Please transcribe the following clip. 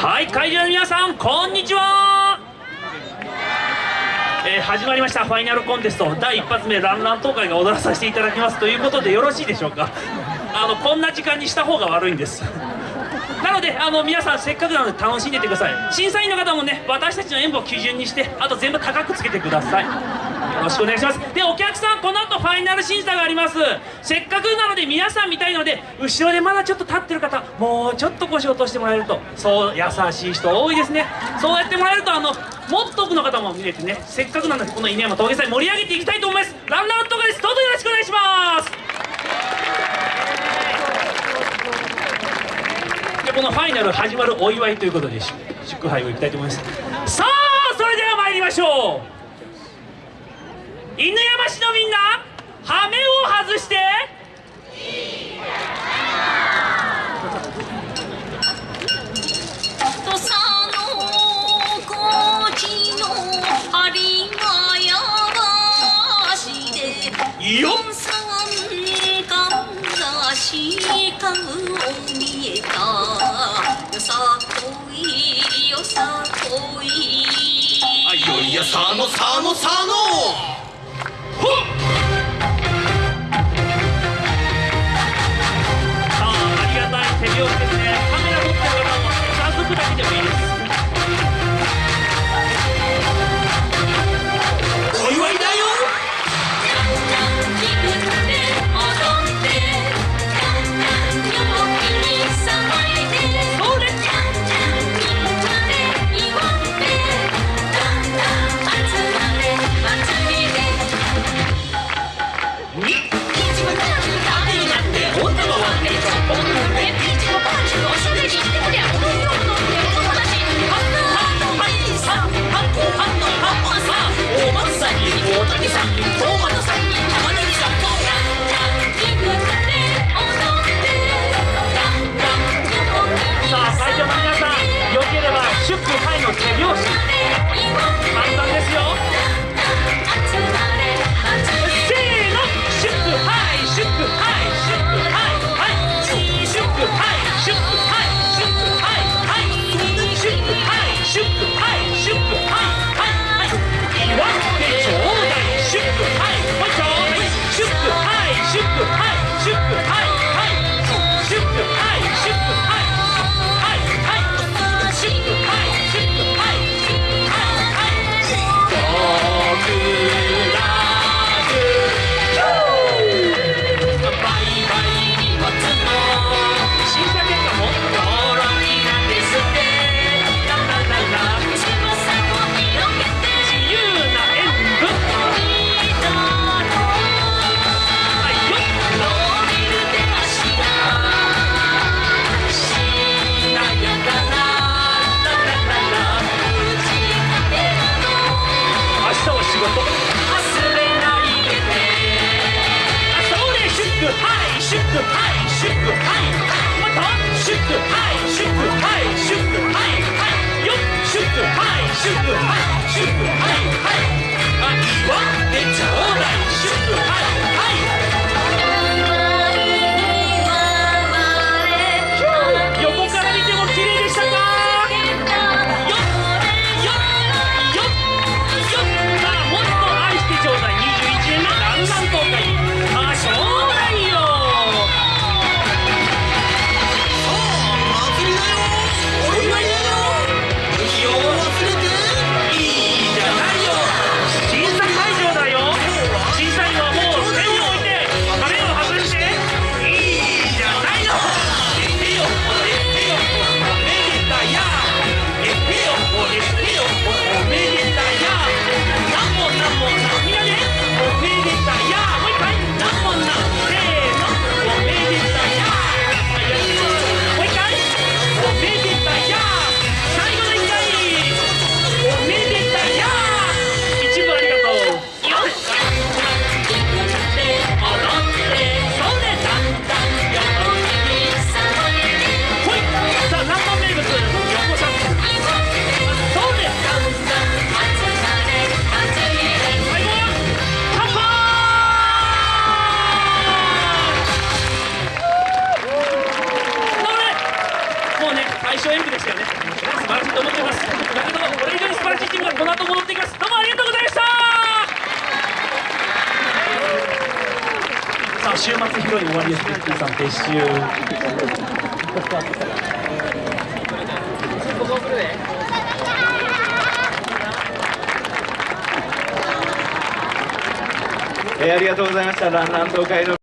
はい会場の皆さんこんにちは。えー始まりましたファイナルコンテスト。第一発目ランラン東海が踊らさせていただきますということでよろしいでしょうか。あのこんな時間にした方が悪いんです。なのであの皆さんせっかくなので楽しんでてください。審査員の方もね私たちの演舞を基準にしてあと全部高くつけてください。よろしくお願いします。でお客さんこの後ファイナル審査があります。せっかくなので皆さん見たいので後ろでまだちょっと立ってる方もうちょっと腰落としてもらえると。そう優しい人多いですね。そうやってもらえるとあのもっと多くの方も見れてね。せっかくなのでこの稲山峠祭盛り上げていきたいと思います。ランランとかですどうぞよろしくお願いします。でこのファイナル始まるお祝いということで祝杯をいきたいと思います。さあそれでは参りましょう。犬山市のみんな羽目を外して。土佐の高知の針がやばしでよっ四三間がしかを見えたよさこいよさこいあいよいよ佐野佐野佐野シュッはいシュッはいもっとシュッはいシュッはいシュッはいはいよっシュッはいシュッはい。週末披露に終わりです。ビッキーさん撤収えーありがとうございましたランラン東海の